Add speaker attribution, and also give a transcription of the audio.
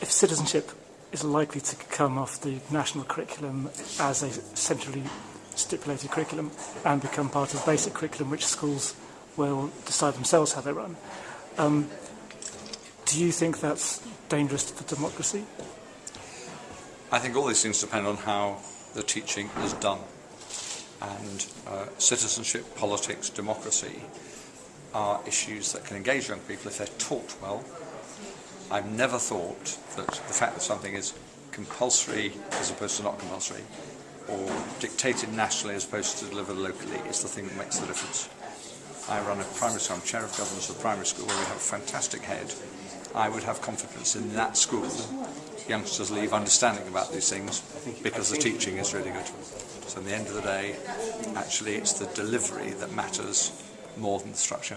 Speaker 1: if citizenship is likely to come off the national curriculum as a centrally stipulated curriculum and become part of basic curriculum which schools will decide themselves how they run. Um, do you think that's dangerous for democracy?
Speaker 2: I think all these things depend on how the teaching is done. And uh, citizenship, politics, democracy are issues that can engage young people if they're taught well. I've never thought that the fact that something is compulsory as opposed to not compulsory or dictated nationally as opposed to delivered locally is the thing that makes the difference. I run a primary school, I'm chair of governance of a primary school where we have a fantastic head. I would have confidence in that school youngsters leave understanding about these things because the teaching is really good. So in the end of the day, actually it's the delivery that matters more than the structure.